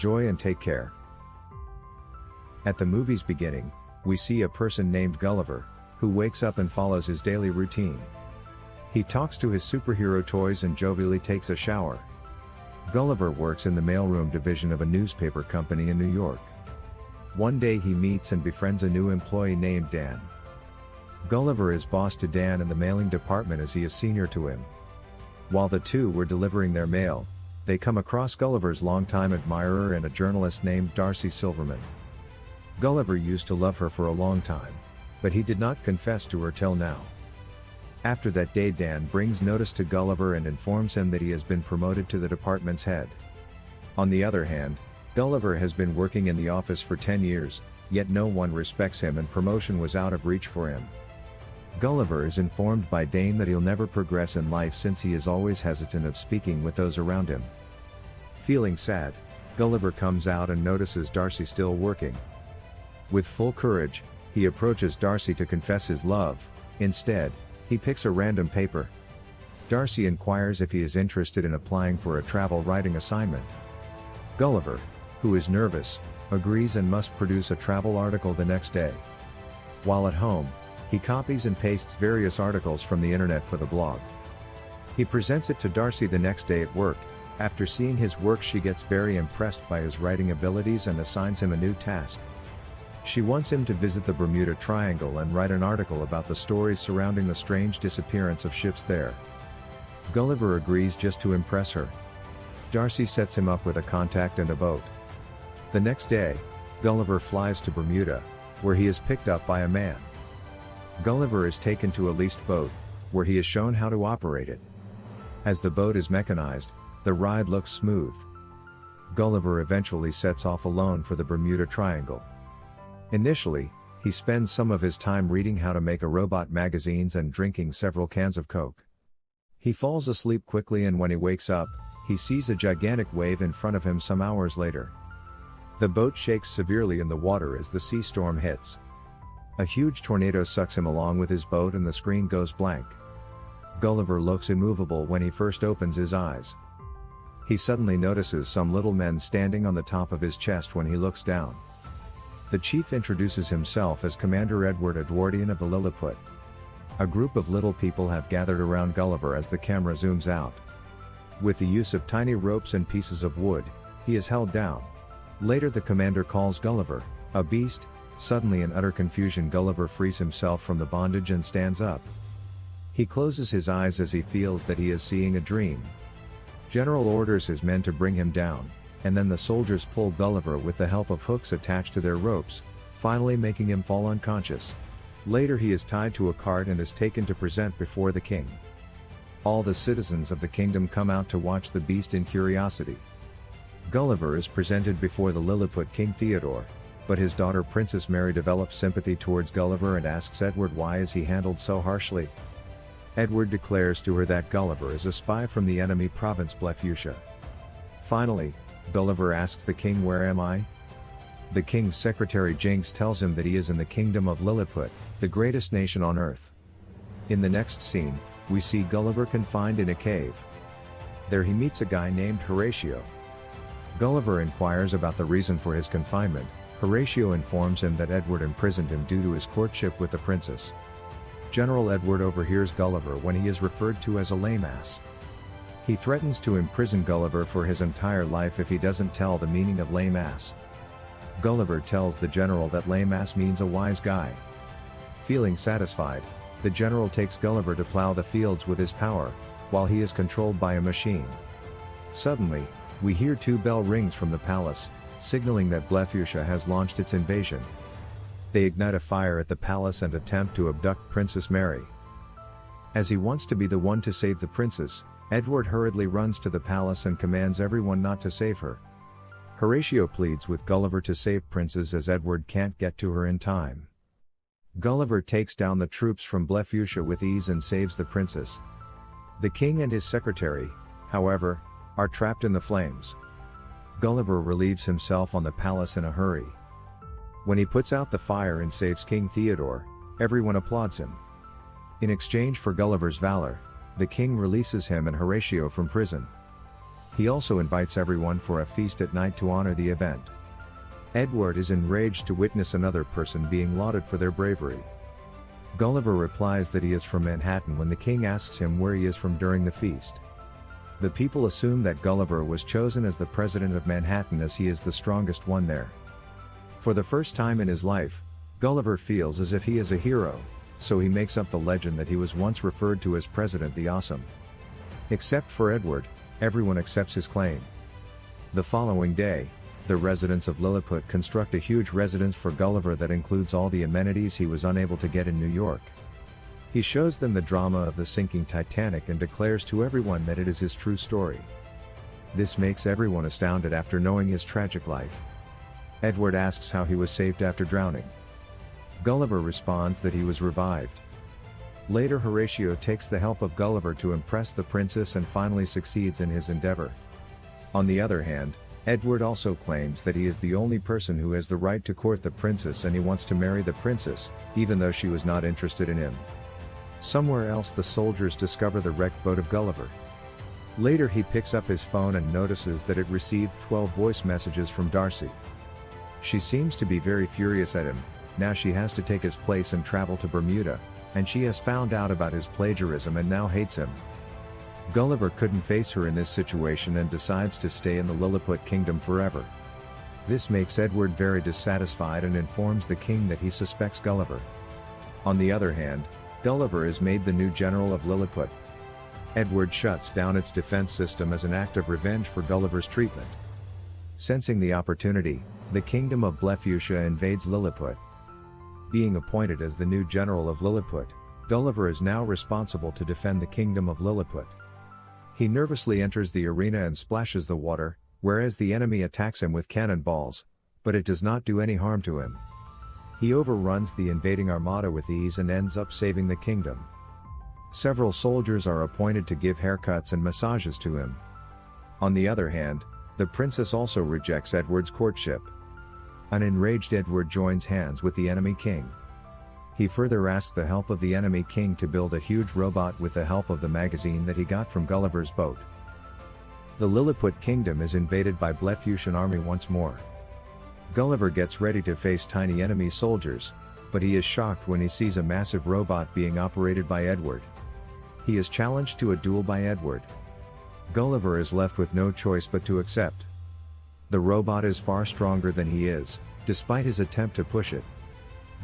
Enjoy and take care. At the movie's beginning, we see a person named Gulliver, who wakes up and follows his daily routine. He talks to his superhero toys and jovially takes a shower. Gulliver works in the mailroom division of a newspaper company in New York. One day he meets and befriends a new employee named Dan. Gulliver is boss to Dan in the mailing department as he is senior to him. While the two were delivering their mail, they come across Gulliver's longtime admirer and a journalist named Darcy Silverman. Gulliver used to love her for a long time, but he did not confess to her till now. After that day Dan brings notice to Gulliver and informs him that he has been promoted to the department's head. On the other hand, Gulliver has been working in the office for 10 years, yet no one respects him and promotion was out of reach for him. Gulliver is informed by Dane that he'll never progress in life since he is always hesitant of speaking with those around him. Feeling sad, Gulliver comes out and notices Darcy still working. With full courage, he approaches Darcy to confess his love, instead, he picks a random paper. Darcy inquires if he is interested in applying for a travel writing assignment. Gulliver, who is nervous, agrees and must produce a travel article the next day. While at home, he copies and pastes various articles from the internet for the blog. He presents it to Darcy the next day at work, after seeing his work she gets very impressed by his writing abilities and assigns him a new task. She wants him to visit the Bermuda Triangle and write an article about the stories surrounding the strange disappearance of ships there. Gulliver agrees just to impress her. Darcy sets him up with a contact and a boat. The next day, Gulliver flies to Bermuda, where he is picked up by a man. Gulliver is taken to a leased boat, where he is shown how to operate it. As the boat is mechanized, the ride looks smooth. Gulliver eventually sets off alone for the Bermuda Triangle. Initially, he spends some of his time reading how to make a robot magazines and drinking several cans of Coke. He falls asleep quickly and when he wakes up, he sees a gigantic wave in front of him some hours later. The boat shakes severely in the water as the sea storm hits. A huge tornado sucks him along with his boat and the screen goes blank. Gulliver looks immovable when he first opens his eyes. He suddenly notices some little men standing on the top of his chest when he looks down. The chief introduces himself as Commander Edward Edwardian of the Lilliput. A group of little people have gathered around Gulliver as the camera zooms out. With the use of tiny ropes and pieces of wood, he is held down. Later the commander calls Gulliver, a beast, suddenly in utter confusion Gulliver frees himself from the bondage and stands up. He closes his eyes as he feels that he is seeing a dream. General orders his men to bring him down, and then the soldiers pull Gulliver with the help of hooks attached to their ropes, finally making him fall unconscious. Later he is tied to a cart and is taken to present before the king. All the citizens of the kingdom come out to watch the beast in curiosity. Gulliver is presented before the Lilliput King Theodore, but his daughter Princess Mary develops sympathy towards Gulliver and asks Edward why is he handled so harshly. Edward declares to her that Gulliver is a spy from the enemy province Blefuscia. Finally, Gulliver asks the king where am I? The king's secretary Jinx tells him that he is in the kingdom of Lilliput, the greatest nation on earth. In the next scene, we see Gulliver confined in a cave. There he meets a guy named Horatio. Gulliver inquires about the reason for his confinement, Horatio informs him that Edward imprisoned him due to his courtship with the princess. General Edward overhears Gulliver when he is referred to as a lame ass. He threatens to imprison Gulliver for his entire life if he doesn't tell the meaning of lame ass. Gulliver tells the general that lame ass means a wise guy. Feeling satisfied, the general takes Gulliver to plow the fields with his power, while he is controlled by a machine. Suddenly, we hear two bell rings from the palace, signaling that Blefuscia has launched its invasion. They ignite a fire at the palace and attempt to abduct Princess Mary. As he wants to be the one to save the princess, Edward hurriedly runs to the palace and commands everyone not to save her. Horatio pleads with Gulliver to save Princess as Edward can't get to her in time. Gulliver takes down the troops from Blefuscia with ease and saves the princess. The king and his secretary, however, are trapped in the flames. Gulliver relieves himself on the palace in a hurry. When he puts out the fire and saves King Theodore, everyone applauds him. In exchange for Gulliver's valor, the king releases him and Horatio from prison. He also invites everyone for a feast at night to honor the event. Edward is enraged to witness another person being lauded for their bravery. Gulliver replies that he is from Manhattan when the king asks him where he is from during the feast. The people assume that Gulliver was chosen as the president of Manhattan as he is the strongest one there. For the first time in his life, Gulliver feels as if he is a hero, so he makes up the legend that he was once referred to as President the Awesome. Except for Edward, everyone accepts his claim. The following day, the residents of Lilliput construct a huge residence for Gulliver that includes all the amenities he was unable to get in New York. He shows them the drama of the sinking Titanic and declares to everyone that it is his true story. This makes everyone astounded after knowing his tragic life. Edward asks how he was saved after drowning. Gulliver responds that he was revived. Later Horatio takes the help of Gulliver to impress the princess and finally succeeds in his endeavor. On the other hand, Edward also claims that he is the only person who has the right to court the princess and he wants to marry the princess, even though she was not interested in him. Somewhere else the soldiers discover the wrecked boat of Gulliver. Later he picks up his phone and notices that it received 12 voice messages from Darcy. She seems to be very furious at him, now she has to take his place and travel to Bermuda, and she has found out about his plagiarism and now hates him. Gulliver couldn't face her in this situation and decides to stay in the Lilliput kingdom forever. This makes Edward very dissatisfied and informs the king that he suspects Gulliver. On the other hand, Gulliver is made the new general of Lilliput. Edward shuts down its defense system as an act of revenge for Gulliver's treatment. Sensing the opportunity, the kingdom of Blefuscia invades Lilliput. Being appointed as the new general of Lilliput, Gulliver is now responsible to defend the kingdom of Lilliput. He nervously enters the arena and splashes the water, whereas the enemy attacks him with cannonballs, but it does not do any harm to him. He overruns the invading armada with ease and ends up saving the kingdom. Several soldiers are appointed to give haircuts and massages to him. On the other hand, the princess also rejects Edward's courtship. An enraged Edward joins hands with the enemy king. He further asks the help of the enemy king to build a huge robot with the help of the magazine that he got from Gulliver's boat. The Lilliput kingdom is invaded by Blefuscian army once more. Gulliver gets ready to face tiny enemy soldiers, but he is shocked when he sees a massive robot being operated by Edward. He is challenged to a duel by Edward. Gulliver is left with no choice but to accept. The robot is far stronger than he is, despite his attempt to push it.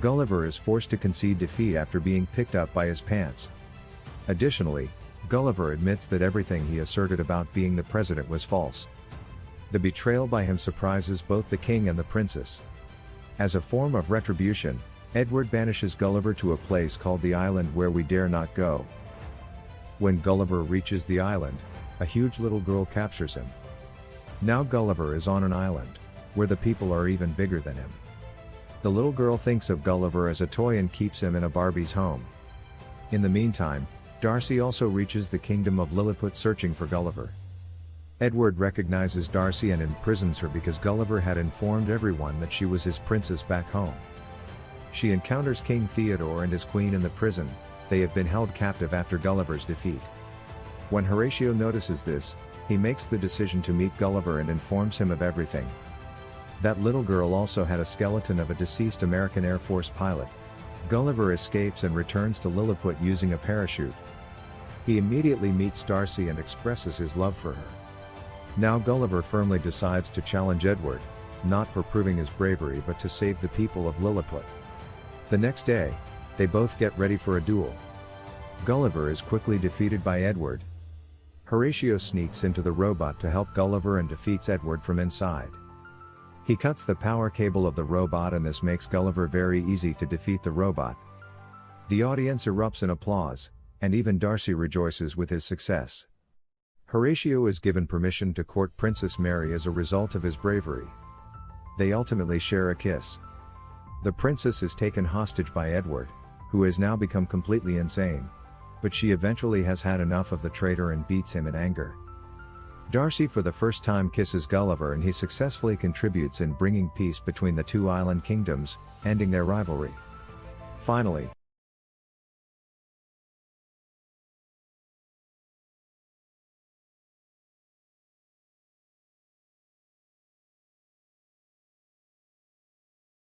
Gulliver is forced to concede defeat after being picked up by his pants. Additionally, Gulliver admits that everything he asserted about being the president was false. The betrayal by him surprises both the king and the princess. As a form of retribution, Edward banishes Gulliver to a place called the island where we dare not go. When Gulliver reaches the island, a huge little girl captures him. Now Gulliver is on an island, where the people are even bigger than him. The little girl thinks of Gulliver as a toy and keeps him in a Barbie's home. In the meantime, Darcy also reaches the kingdom of Lilliput searching for Gulliver. Edward recognizes Darcy and imprisons her because Gulliver had informed everyone that she was his princess back home. She encounters King Theodore and his queen in the prison, they have been held captive after Gulliver's defeat. When Horatio notices this, he makes the decision to meet Gulliver and informs him of everything. That little girl also had a skeleton of a deceased American Air Force pilot. Gulliver escapes and returns to Lilliput using a parachute. He immediately meets Darcy and expresses his love for her. Now Gulliver firmly decides to challenge Edward, not for proving his bravery but to save the people of Lilliput. The next day, they both get ready for a duel. Gulliver is quickly defeated by Edward. Horatio sneaks into the robot to help Gulliver and defeats Edward from inside. He cuts the power cable of the robot and this makes Gulliver very easy to defeat the robot. The audience erupts in applause, and even Darcy rejoices with his success. Horatio is given permission to court Princess Mary as a result of his bravery. They ultimately share a kiss. The princess is taken hostage by Edward, who has now become completely insane. But she eventually has had enough of the traitor and beats him in anger. Darcy for the first time kisses Gulliver and he successfully contributes in bringing peace between the two island kingdoms, ending their rivalry. Finally,